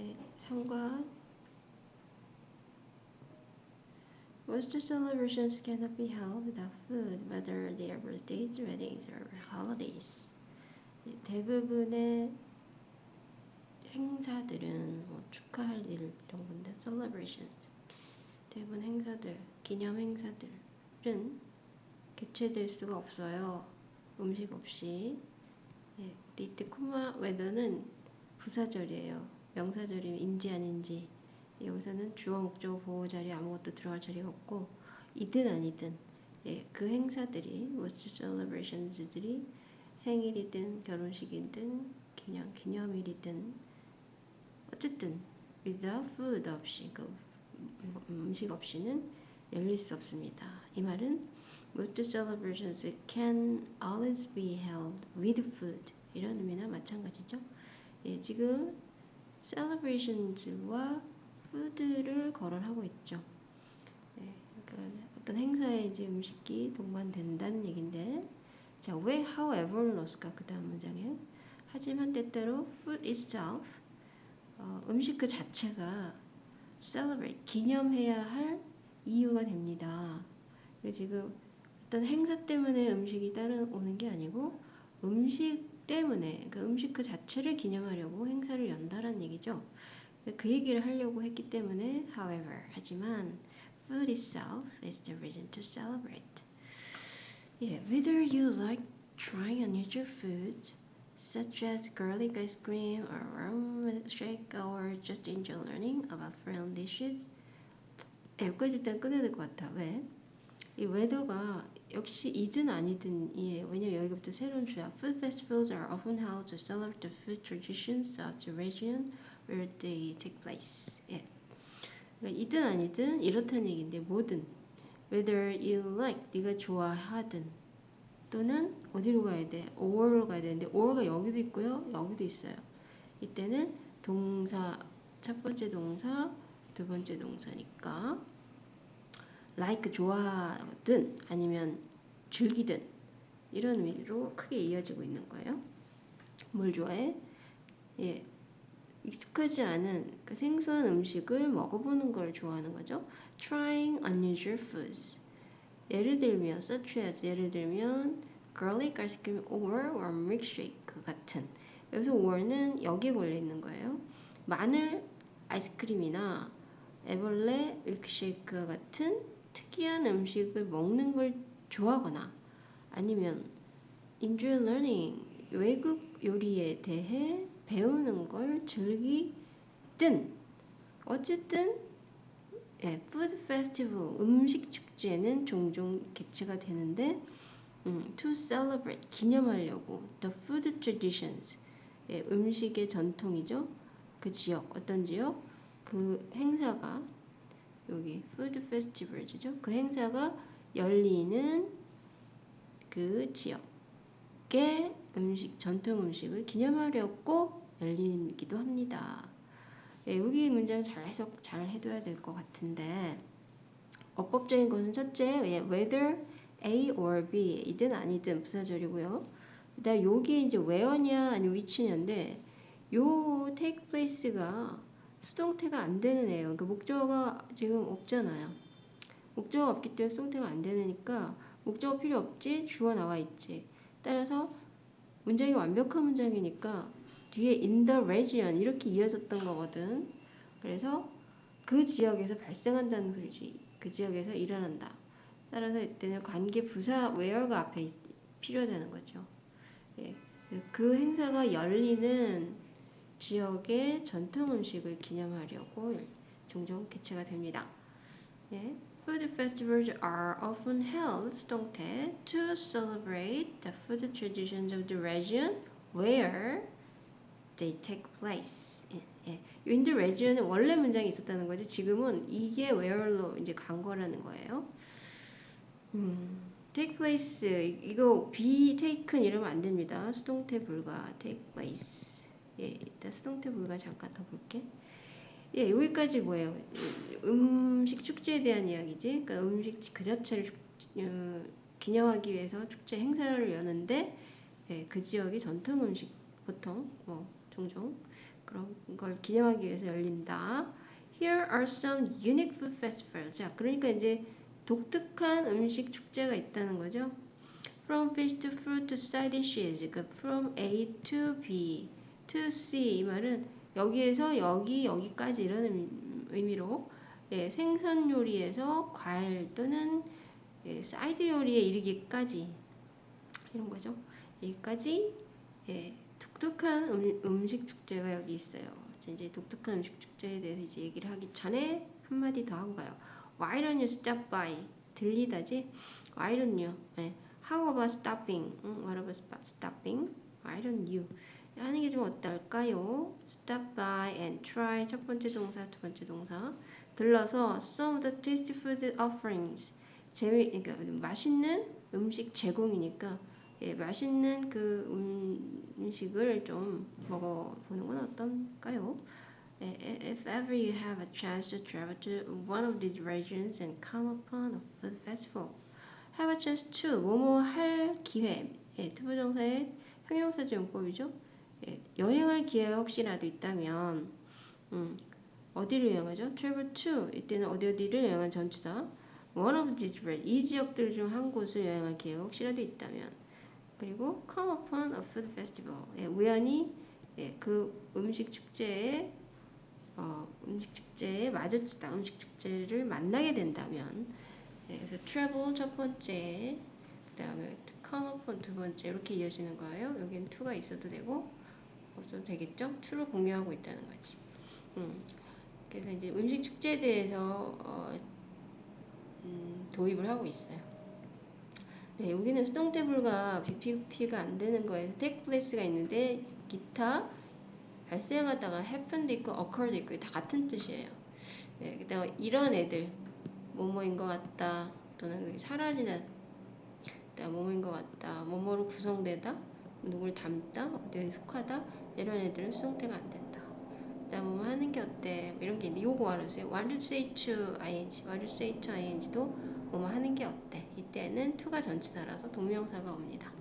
예, 3과 Most celebrations cannot be held without food, whether they are birthdays, weddings, or holidays. 예, 대부분의 행사들은 뭐 축하할 일 이런 건데 celebrations 대부분 행사들 기념 행사들은 개최될 수가 없어요 음식 없이 예, 이때 코마 웨더는 부사절이에요 명사절이면 인지 아닌지 여기서는 주어 목적어 보호 자리 아무것도 들어갈 자리가 없고 이든 아니든 예, 그 행사들이 most celebrations들이 생일이든 결혼식이든 기념 기념일이든 어쨌든 without food 없이 그 음식 없이는 열릴 수 없습니다. 이 말은 most celebrations can always be held with food 이런 의미나 마찬가지죠. 예, 지금 celebrations와 food를 거론하고 있죠. 예, 그러니까 어떤 행사에 이제 음식이 동반된다는 얘긴데 자, 왜 however 넣었을까? 그 다음 문장에 하지만 때때로 food itself 어, 음식 그 자체가 celebrate 기념해야 할 이유가 됩니다. 지금 어떤 행사 때문에 음식이 따라오는 게 아니고 음식 때문에 그 음식 그 자체를 기념하려고 행사를 연다라는 얘기죠. 그 얘기를 하려고 했기 때문에 however 하지만 food itself is the reason to celebrate. Yeah, whether you like trying unusual foods such as garlic ice cream or rum shake or just enjoy learning about foreign dishes. 네, 여기까지 일단 끝내야 될 것 같아. 왜? 이 웨더가 역시 이든 아니든 이에 왜냐면 여기부터 새로운 주야. Food festivals are often held to celebrate the food traditions of the region where they take place. 예. 그러니까 이든 아니든 이렇다는 얘기인데 뭐든 whether you like 네가 좋아하든 또는 어디로 가야 돼? 5월로 가야 되는데 5월가 여기도 있고요. 여기도 있어요. 이때는 동사 첫 번째 동사 두 번째 동사니까 like 좋아하든 아니면 즐기든 이런 의미로 크게 이어지고 있는 거예요. 뭘 좋아해? 예, 익숙하지 않은 그 생소한 음식을 먹어보는 걸 좋아하는 거죠. Trying unusual foods. 예를 들면 such as 예를 들면 garlic 아이스크림 or warm milkshake 같은 여기서 or는 여기에 걸려 있는 거예요. 마늘 아이스크림이나 애벌레 밀크쉐이크 같은 특이한 음식을 먹는 걸 좋아하거나 아니면 enjoy learning 외국 요리에 대해 배우는 걸 즐기든 어쨌든 예, food festival 음식 축제는 종종 개최가 되는데 음, to celebrate 기념하려고 the food traditions 예, 음식의 전통이죠. 그 지역 어떤 지역 그 행사가 여기 food festivals죠. 그 행사가 열리는 그 지역의 음식 전통 음식을 기념하려고 열리기도 합니다. 예, 여기 문장 잘 해석 잘 해둬야 될 것 같은데 어법적인 것은 첫째 예, whether A or B 이든 아니든 부사절이고요. 그다음 여기 이제 where냐 아니면 which냐인데 요 take place가 수동태가 안 되는 애예요. 그러니까 목적어가 지금 없잖아요. 목적어가 없기 때문에 수동태가 안 되니까 목적어 필요 없지 주어 나와 있지. 따라서 문장이 완벽한 문장이니까 뒤에 in the region 이렇게 이어졌던 거거든. 그래서 그 지역에서 발생한다는 소리지. 그 지역에서 일어난다. 따라서 이때는 관계 부사 where가 앞에 필요하다는 거죠. 예. 그 행사가 열리는 지역의 전통 음식을 기념하려고 종종 개최가 됩니다. 예. Food festivals are often held 수동태 to celebrate the food traditions of the region where they take place. 예, 예. In the region 원래 문장이 있었다는 거지 지금은 이게 where로 이제 간 거라는 거예요. 음, take place 이거 be taken 이러면 안 됩니다. 수동태 불가 take place. 예, 일단 수동태 불가 잠깐 더 볼게. 예, 여기까지 뭐예요? 음식 축제에 대한 이야기지. 그러니까 음식 그 자체를 축, 어, 기념하기 위해서 축제 행사를 여는데 예, 그 지역의 전통 음식 보통 뭐 종종 그런 걸 기념하기 위해서 열린다. Here are some unique food festivals. 자, 그러니까 이제 독특한 음식 축제가 있다는 거죠. From fish to fruit to side dishes. 그러니까 from A to B to C 이 말은 여기에서 여기 여기까지 이런 음- 의미로 예, 생선 요리에서 과일 또는 예, 사이드 요리에 이르기까지 이런 거죠. 여기까지 예, 독특한 음, 음식 축제가 여기 있어요. 자, 이제 독특한 음식 축제에 대해서 이제 얘기를 하기 전에 한 마디 더 하고 가요. Why don't you stop by? 들리다지? Why don't you? 예, How about stopping? 응, what about stopping? Why don't you? 하는 게 좀 어떨까요? Stop by and try 첫 번째 동사, 두 번째 동사 들러서 some of the tasty food offerings 재미 그러니까 맛있는 음식 제공이니까 예, 맛있는 그 음, 음식을 좀 먹어보는 건 어떨까요? 예, If ever you have a chance to travel to one of these regions and come upon a food festival, have a chance to 뭐뭐 할 기회. 예, 투부정사의 형용사적 용법이죠. 예, 여행할 기회가 혹시라도 있다면, 음, 어디를 여행하죠? travel to 이때는 어디 어디를 여행한 전치사. one of these 이 지역들 중 한 곳을 여행할 기회가 혹시라도 있다면. 그리고 come upon a food festival. 예, 우연히 예, 그 음식 축제에 어, 음식 축제에 마주치다 음식 축제를 만나게 된다면 예, 그래서 travel 첫 번째 그 다음에 come upon 두 번째 이렇게 이어지는 거예요. 여기는 to가 있어도 되고 없 어도 되겠죠? to를 공유하고 있다는 거지. 음, 그래서 이제 음식 축제에 대해서 어, 음, 도입을 하고 있어요. 네, 여기는 수동태불가 BP가 안 되는 거에서 take place가 있는데 기타 발생하다가 happen도 있고 occur도 있고 다 같은 뜻이에요. 네, 그다음 이런 애들 뭐뭐인 것 같다 또는 사라지다 뭐뭐인 것 같다 뭐뭐로 구성되다 누굴 닮다 어디에 속하다 이런 애들은 수동태가 안 된다. 그다음 뭐뭐 하는 게 어때 뭐 이런 게 있는데 요거 알아주세요. What do you say to ing? What do you say to ing도 뭐뭐 하는 게 어때? 이때는 to가 전치사라서 동명사가 옵니다.